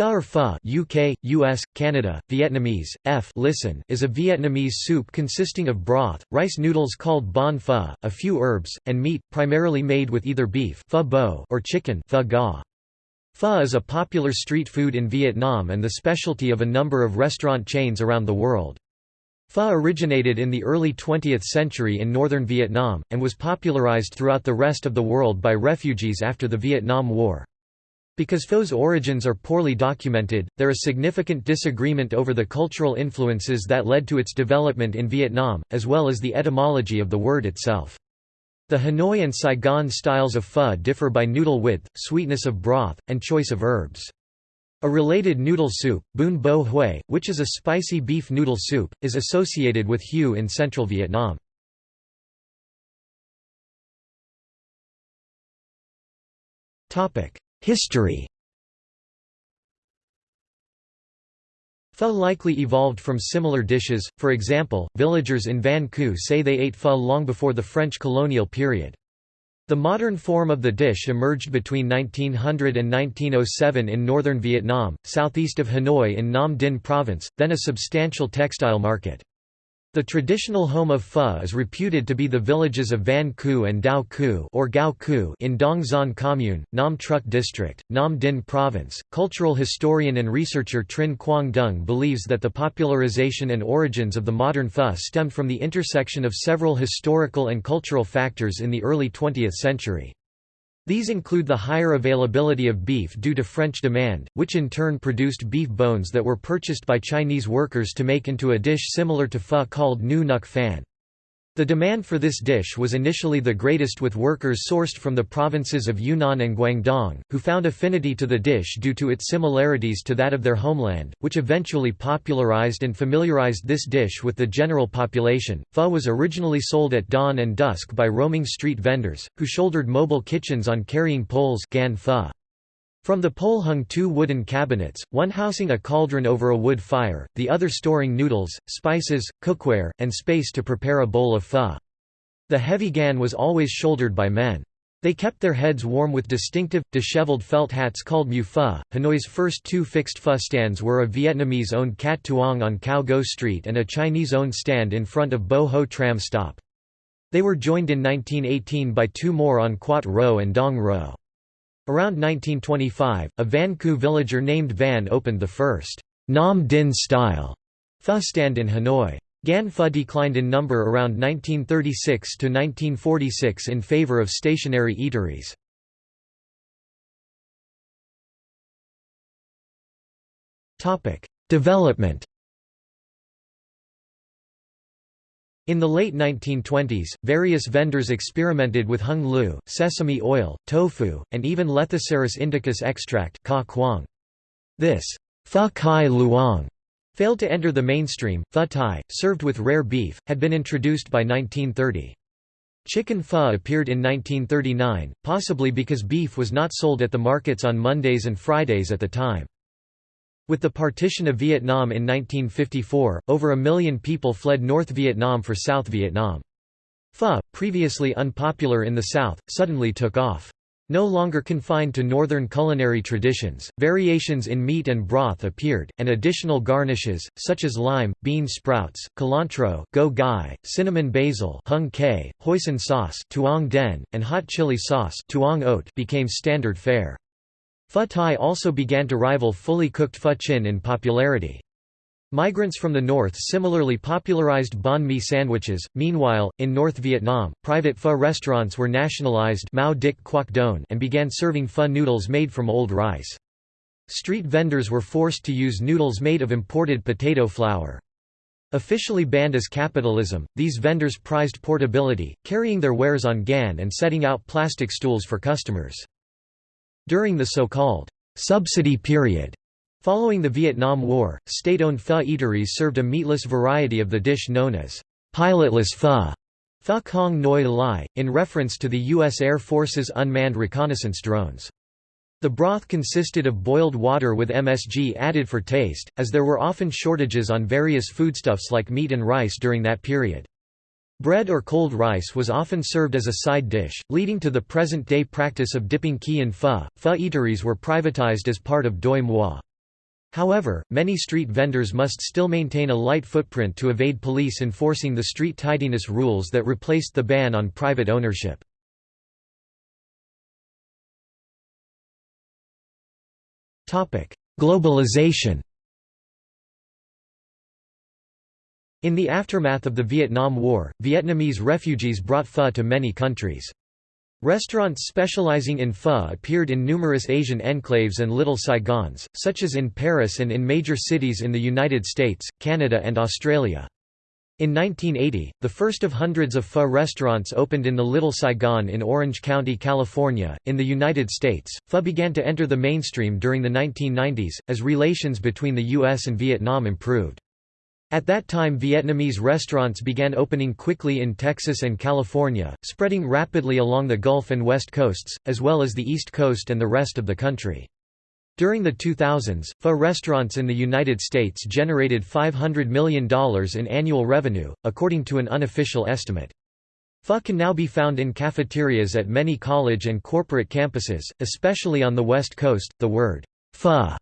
Pho or pho UK, US, Canada, Vietnamese, F listen is a Vietnamese soup consisting of broth, rice noodles called bon pho, a few herbs, and meat, primarily made with either beef pho bo or chicken pho ga. Pho is a popular street food in Vietnam and the specialty of a number of restaurant chains around the world. Pho originated in the early 20th century in northern Vietnam, and was popularized throughout the rest of the world by refugees after the Vietnam War. Because pho's origins are poorly documented, there is significant disagreement over the cultural influences that led to its development in Vietnam, as well as the etymology of the word itself. The Hanoi and Saigon styles of pho differ by noodle width, sweetness of broth, and choice of herbs. A related noodle soup, bun bo hue, which is a spicy beef noodle soup, is associated with hue in central Vietnam. History Pho likely evolved from similar dishes, for example, villagers in Van say they ate pho long before the French colonial period. The modern form of the dish emerged between 1900 and 1907 in northern Vietnam, southeast of Hanoi in Nam Dinh province, then a substantial textile market. The traditional home of Pho is reputed to be the villages of Van Cư and Dao Ku or Gao Cư in Dong Xuan Commune, Nam Truc District, Nam Dinh Province. Cultural historian and researcher Trinh Quang Dung believes that the popularization and origins of the modern Pho stemmed from the intersection of several historical and cultural factors in the early 20th century. These include the higher availability of beef due to French demand, which in turn produced beef bones that were purchased by Chinese workers to make into a dish similar to pho called nu nuc phan. The demand for this dish was initially the greatest with workers sourced from the provinces of Yunnan and Guangdong, who found affinity to the dish due to its similarities to that of their homeland, which eventually popularized and familiarized this dish with the general population. Pho was originally sold at dawn and dusk by roaming street vendors, who shouldered mobile kitchens on carrying poles gan pho. From the pole hung two wooden cabinets, one housing a cauldron over a wood fire, the other storing noodles, spices, cookware, and space to prepare a bowl of pho. The heavy gan was always shouldered by men. They kept their heads warm with distinctive, disheveled felt hats called mu pho. Hanoi's first two fixed pho stands were a Vietnamese owned Cat Tuong on Cao Go Street and a Chinese owned stand in front of Bo Ho tram stop. They were joined in 1918 by two more on Quat Ro and Dong Ro. Around 1925, a Van Cư villager named Van opened the first Nam Dinh style pho stand in Hanoi. Gan Pho declined in number around 1936 to 1946 in favor of stationary eateries. Topic: Development In the late 1920s, various vendors experimented with hung lu, sesame oil, tofu, and even Lethoceros indicus extract This pho kai luong failed to enter the mainstream. Pho thai, served with rare beef, had been introduced by 1930. Chicken pho appeared in 1939, possibly because beef was not sold at the markets on Mondays and Fridays at the time. With the partition of Vietnam in 1954, over a million people fled North Vietnam for South Vietnam. Pho, previously unpopular in the South, suddenly took off. No longer confined to northern culinary traditions, variations in meat and broth appeared, and additional garnishes, such as lime, bean sprouts, cilantro go gai, cinnamon basil hung kei, hoisin sauce tuong den, and hot chili sauce tuong ot became standard fare. Pho Thai also began to rival fully cooked pho chin in popularity. Migrants from the north similarly popularized banh mi sandwiches. Meanwhile, in North Vietnam, private pho restaurants were nationalized Mao Dic Quoc Don and began serving pho noodles made from old rice. Street vendors were forced to use noodles made of imported potato flour. Officially banned as capitalism, these vendors prized portability, carrying their wares on gan and setting out plastic stools for customers. During the so-called subsidy period, following the Vietnam War, state-owned pho eateries served a meatless variety of the dish known as pilotless pho, pho Noi Lai, in reference to the U.S. Air Force's unmanned reconnaissance drones. The broth consisted of boiled water with MSG added for taste, as there were often shortages on various foodstuffs like meat and rice during that period. Bread or cold rice was often served as a side dish, leading to the present-day practice of dipping key in pho. Pho eateries were privatized as part of Doi Moi. However, many street vendors must still maintain a light footprint to evade police enforcing the street tidiness rules that replaced the ban on private ownership. Globalization In the aftermath of the Vietnam War, Vietnamese refugees brought pho to many countries. Restaurants specializing in pho appeared in numerous Asian enclaves and Little Saigons, such as in Paris and in major cities in the United States, Canada and Australia. In 1980, the first of hundreds of pho restaurants opened in the Little Saigon in Orange County, California. In the United States, pho began to enter the mainstream during the 1990s, as relations between the U.S. and Vietnam improved. At that time Vietnamese restaurants began opening quickly in Texas and California, spreading rapidly along the Gulf and West Coasts, as well as the East Coast and the rest of the country. During the 2000s, pho restaurants in the United States generated $500 million in annual revenue, according to an unofficial estimate. Pho can now be found in cafeterias at many college and corporate campuses, especially on the West Coast. The word pho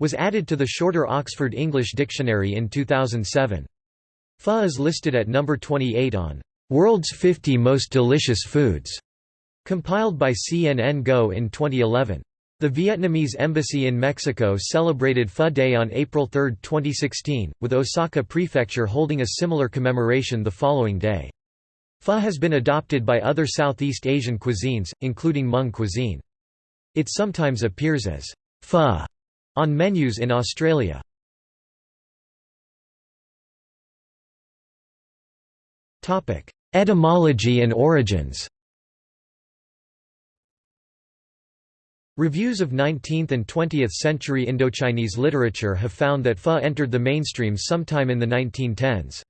was added to the shorter Oxford English Dictionary in 2007. Pho is listed at number 28 on World's 50 Most Delicious Foods, compiled by CNN Go in 2011. The Vietnamese embassy in Mexico celebrated Pho Day on April 3, 2016, with Osaka Prefecture holding a similar commemoration the following day. Pho has been adopted by other Southeast Asian cuisines, including Hmong cuisine. It sometimes appears as pho on menus in Australia. Etymology and origins Reviews of 19th and 20th century Indochinese literature have found that pho entered the mainstream sometime in the 1910s.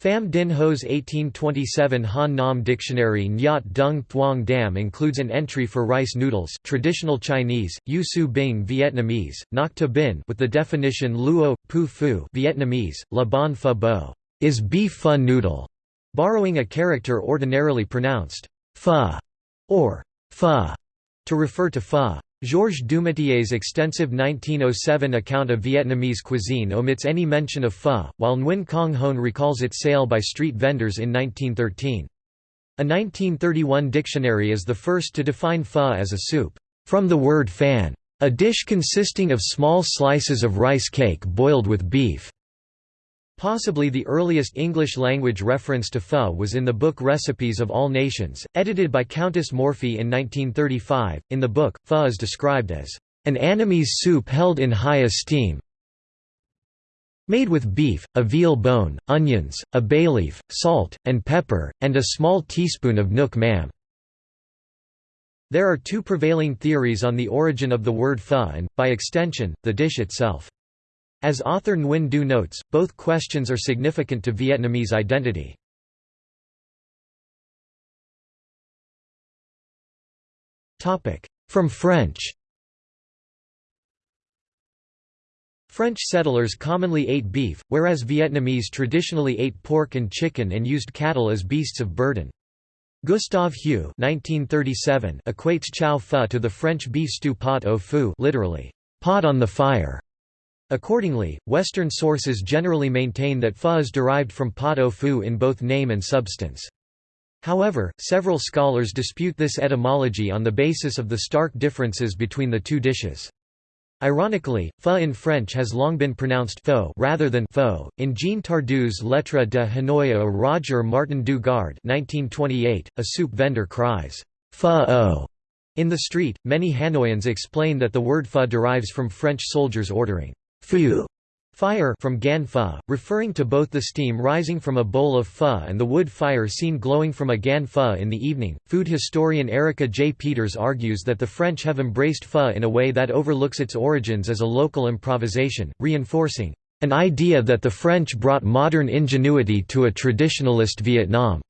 Pham Dinh Ho's 1827 Han Nam Dictionary Nyat Dung Thuong Dam includes an entry for rice noodles traditional Chinese, Yu Su Bing Vietnamese, Ngoc Ta with the definition Luo, Pu Phu Vietnamese, La Bon Pho Bo is beef pho noodle, borrowing a character ordinarily pronounced pho or pho to refer to pho. Georges Dumoutier's extensive 1907 account of Vietnamese cuisine omits any mention of pho, while Nguyen Quang Hoan recalls its sale by street vendors in 1913. A 1931 dictionary is the first to define pho as a soup, from the word phan, a dish consisting of small slices of rice cake boiled with beef. Possibly the earliest English-language reference to pho was in the book Recipes of All Nations, edited by Countess Morphy in 1935. In the book, pho is described as an Annamese soup held in high esteem, made with beef, a veal bone, onions, a bay leaf, salt, and pepper, and a small teaspoon of nuoc mam. There are two prevailing theories on the origin of the word pho and, by extension, the dish itself. As author Nguyen Du notes, both questions are significant to Vietnamese identity. From French French settlers commonly ate beef, whereas Vietnamese traditionally ate pork and chicken and used cattle as beasts of burden. Gustave Hue equates chow pho to the French beef stew pot au feu literally, pot on the fire. Accordingly, Western sources generally maintain that pho is derived from pot au feu in both name and substance. However, several scholars dispute this etymology on the basis of the stark differences between the two dishes. Ironically, pho in French has long been pronounced pho rather than pho. In Jean Tardieu's Lettre de Hanoi au Roger Martin du Gard 1928, a soup vendor cries, pho in the street. Many Hanoians explain that the word pho derives from French soldiers ordering Fu fire from gan referring to both the steam rising from a bowl of pho and the wood fire seen glowing from a gan pho in the evening. Food historian Erica J. Peters argues that the French have embraced pho in a way that overlooks its origins as a local improvisation, reinforcing an idea that the French brought modern ingenuity to a traditionalist Vietnam.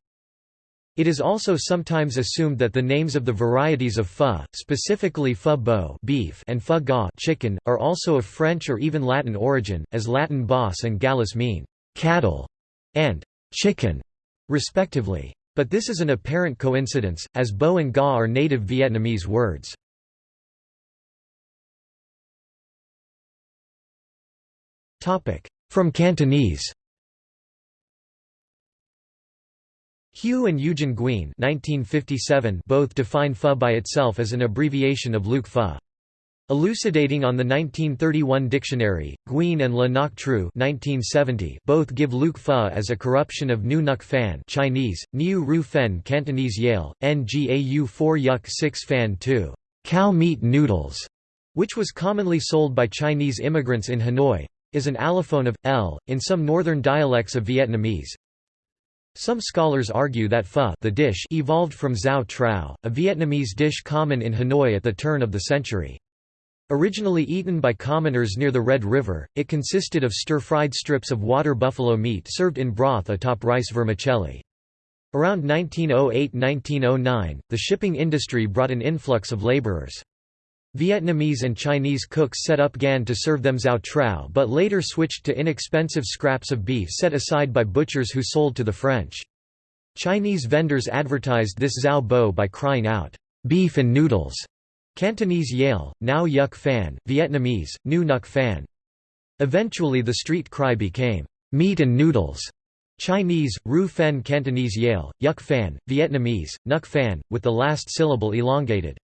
It is also sometimes assumed that the names of the varieties of pho, specifically pho bo beef and pho ga chicken, are also of French or even Latin origin, as Latin bos and gallus mean cattle and chicken, respectively. But this is an apparent coincidence, as bo and ga are native Vietnamese words. From Cantonese Hugh and Eugen Guin 1957 both define pho by itself as an abbreviation of Luc pho. Elucidating on the 1931 dictionary, Guin and Le Ngoc Tru 1970 both give Luc Pho as a corruption of Nu Nuc Fan Chinese, Niu Ru Fen Cantonese Yale, Ngau 4 Yuk 6 Fan 2 cow meat noodles, which was commonly sold by Chinese immigrants in Hanoi, is an allophone of, l, in some northern dialects of Vietnamese. Some scholars argue that pho the dish evolved from zao trao, a Vietnamese dish common in Hanoi at the turn of the century. Originally eaten by commoners near the Red River, it consisted of stir-fried strips of water buffalo meat served in broth atop rice vermicelli. Around 1908–1909, the shipping industry brought an influx of laborers. Vietnamese and Chinese cooks set up gan to serve them zao trao but later switched to inexpensive scraps of beef set aside by butchers who sold to the French. Chinese vendors advertised this zao bo by crying out, "'beef and noodles' Cantonese Yale, now Yuk Fan, Vietnamese, Nu Nuc Fan. Eventually the street cry became, "'meat and noodles' Chinese, Ru Fen Cantonese Yale, Yuk Fan, Vietnamese, Nuc Fan, with the last syllable elongated.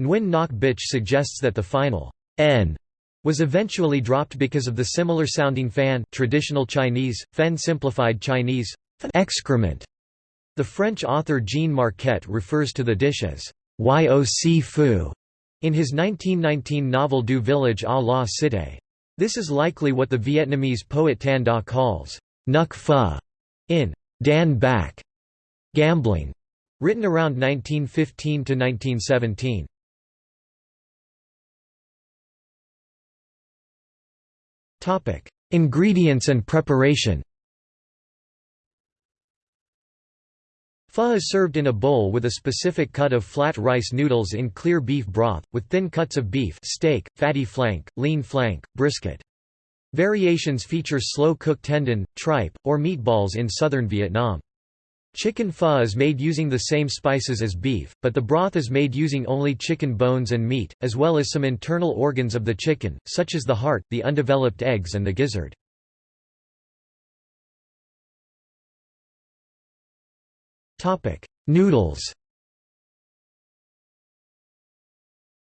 Nguyen Ngoc Bich suggests that the final n was eventually dropped because of the similar sounding fan traditional Chinese, fen simplified Chinese, excrement. The French author Jean Marquet refers to the dish as Yoc Fu in his 1919 novel Du Village à la Cité. This is likely what the Vietnamese poet Tan Da calls Nuc Pha in Dan Bac Gambling, written around 1915 to 1917. Ingredients and preparation. Pho is served in a bowl with a specific cut of flat rice noodles in clear beef broth, with thin cuts of beef steak, fatty flank, lean flank, brisket. Variations feature slow-cooked tendon, tripe, or meatballs in southern Vietnam. Chicken pho is made using the same spices as beef, but the broth is made using only chicken bones and meat, as well as some internal organs of the chicken, such as the heart, the undeveloped eggs and the gizzard. Noodles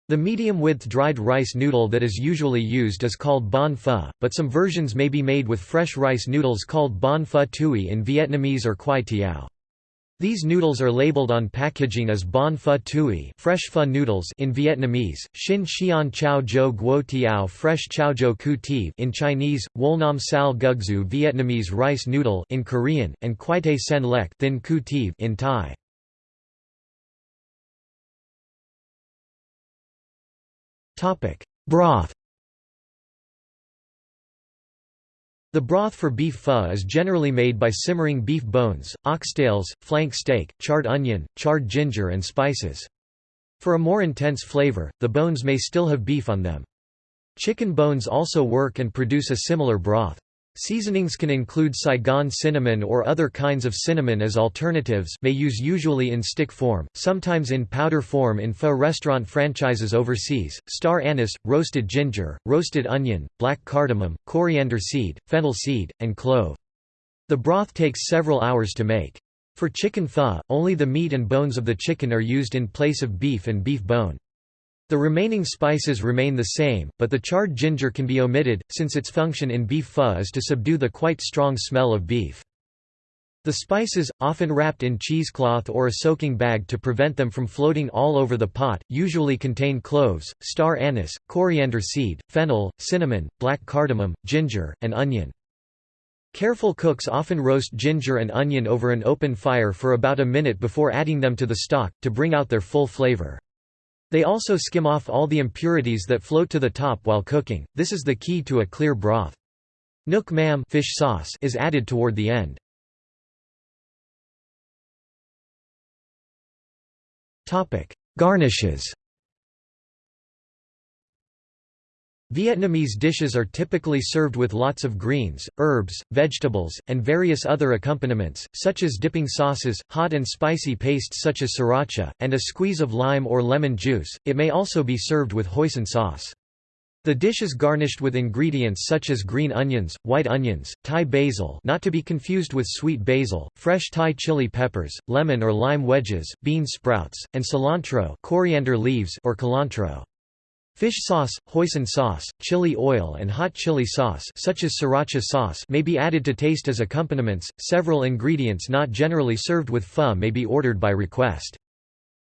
The medium-width dried rice noodle that is usually used is called bon pho, but some versions may be made with fresh rice noodles called bon pho tui in Vietnamese or quai tiao. These noodles are labeled on packaging as bon pho tui fresh pho noodles in Vietnamese, xin xian chao jo guo tiao fresh chao jo ku ti in Chinese, wolnam sal gugzu Vietnamese rice noodle in Korean, and quai sen lek thin ku ti in Thai. Broth The broth for beef pho is generally made by simmering beef bones, oxtails, flank steak, charred onion, charred ginger and spices. For a more intense flavor, the bones may still have beef on them. Chicken bones also work and produce a similar broth. Seasonings can include Saigon cinnamon or other kinds of cinnamon as alternatives may use usually in stick form, sometimes in powder form in pho restaurant franchises overseas, star anise, roasted ginger, roasted onion, black cardamom, coriander seed, fennel seed, and clove. The broth takes several hours to make. For chicken pho, only the meat and bones of the chicken are used in place of beef and beef bone. The remaining spices remain the same, but the charred ginger can be omitted, since its function in beef pho is to subdue the quite strong smell of beef. The spices, often wrapped in cheesecloth or a soaking bag to prevent them from floating all over the pot, usually contain cloves, star anise, coriander seed, fennel, cinnamon, black cardamom, ginger, and onion. Careful cooks often roast ginger and onion over an open fire for about a minute before adding them to the stock, to bring out their full flavor. They also skim off all the impurities that float to the top while cooking, this is the key to a clear broth. Nuoc mam fish sauce is added toward the end. Garnishes Vietnamese dishes are typically served with lots of greens, herbs, vegetables, and various other accompaniments, such as dipping sauces, hot and spicy pastes such as sriracha, and a squeeze of lime or lemon juice. It may also be served with hoisin sauce. The dish is garnished with ingredients such as green onions, white onions, Thai basil not to be confused with sweet basil, fresh Thai chili peppers, lemon or lime wedges, bean sprouts, and cilantro coriander leaves or cilantro. Fish sauce, hoisin sauce, chili oil and hot chili sauce such as sriracha sauce may be added to taste as accompaniments. Several ingredients not generally served with pho may be ordered by request.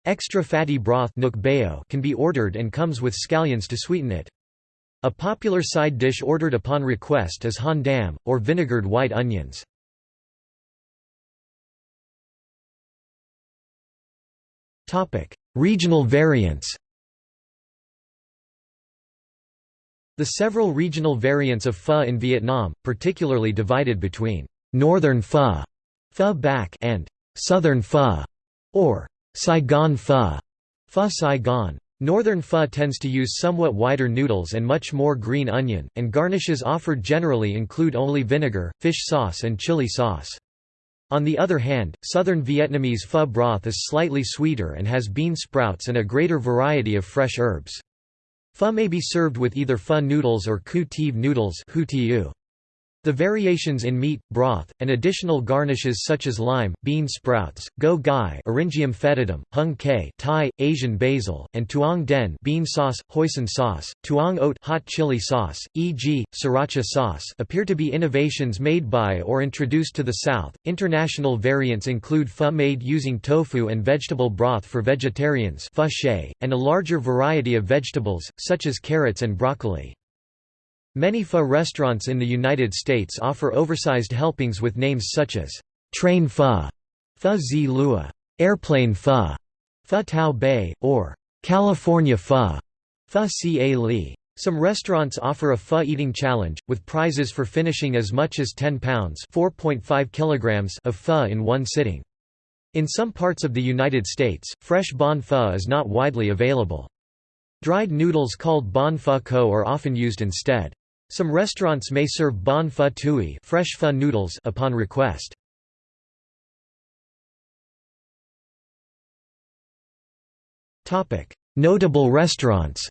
Extra fatty broth can be ordered and comes with scallions to sweeten it. A popular side dish ordered upon request is han dam, or vinegared white onions. Regional variants The several regional variants of pho in Vietnam, particularly divided between «northern pho» pho bac and «southern pho» or «Saigon pho» pho Saigon. Northern pho tends to use somewhat wider noodles and much more green onion, and garnishes offered generally include only vinegar, fish sauce and chili sauce. On the other hand, southern Vietnamese pho broth is slightly sweeter and has bean sprouts and a greater variety of fresh herbs. Pho may be served with either pho noodles or cu tive noodles the variations in meat, broth, and additional garnishes such as lime, bean sprouts, go gai Eryngium foetidum, hung ke Thai, Asian basil, and tuong den bean sauce, hoisin sauce, tuong oat hot chili sauce, e.g., sriracha sauce appear to be innovations made by or introduced to the South. International variants include pho made using tofu and vegetable broth for vegetarians and a larger variety of vegetables, such as carrots and broccoli. Many pho restaurants in the United States offer oversized helpings with names such as train pho, pho zi lua, airplane pho, pho tao bei, or California pho, pho ca li. Some restaurants offer a pho eating challenge, with prizes for finishing as much as 10 pounds kilograms of pho in one sitting. In some parts of the United States, fresh bon pho is not widely available. Dried noodles called bon pho ko are often used instead. Some restaurants may serve bon pho tui fresh pho noodles upon request. Notable restaurants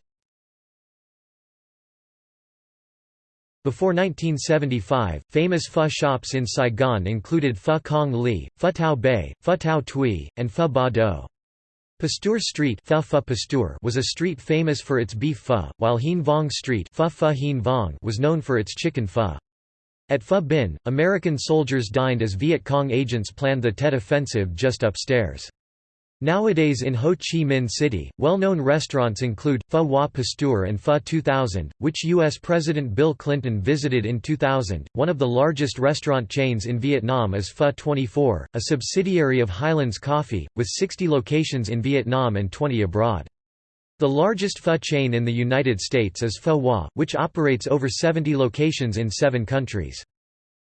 Before 1975, famous pho shops in Saigon included Pho Kong Li, Pho Tao Bay, Pho Tao Tui, and Pho Ba Do. Pasteur Street was a street famous for its beef pho, while Hien Vong Street was known for its chicken pho. At Pho Bin, American soldiers dined as Viet Cong agents planned the Tet Offensive just upstairs. Nowadays in Ho Chi Minh City, well-known restaurants include, Pho Hoa Pasteur and Pho 2000, which U.S. President Bill Clinton visited in 2000. One of the largest restaurant chains in Vietnam is Pho 24, a subsidiary of Highlands Coffee, with 60 locations in Vietnam and 20 abroad. The largest pho chain in the United States is Pho Hoa, which operates over 70 locations in seven countries.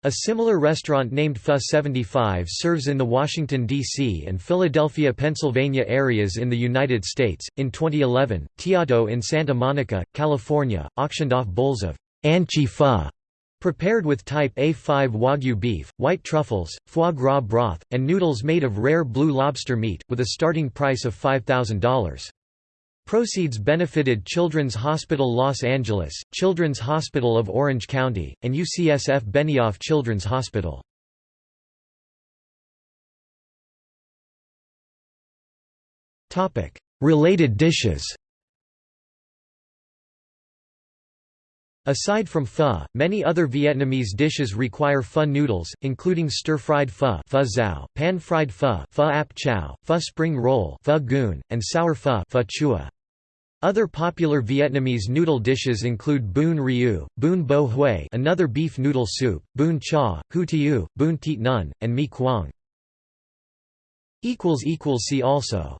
A similar restaurant named Pho 75 serves in the Washington, D.C. and Philadelphia, Pennsylvania areas in the United States. In 2011, Teato in Santa Monica, California, auctioned off bowls of Anchi prepared with type A5 Wagyu beef, white truffles, foie gras broth, and noodles made of rare blue lobster meat, with a starting price of $5,000. Proceeds benefited Children's Hospital Los Angeles, Children's Hospital of Orange County, and UCSF Benioff Children's Hospital. Related dishes Aside from pho, many other Vietnamese dishes require pho noodles, including stir-fried pho, pho zao, pan-fried pho, pho ap chow, pho spring roll, pho goon, and sour pho, pho chua. Other popular Vietnamese noodle dishes include bun riu, bun bo hue another beef noodle soup, bun cha, hu tiu, bun tiet nun, and mi quang. equals equals See also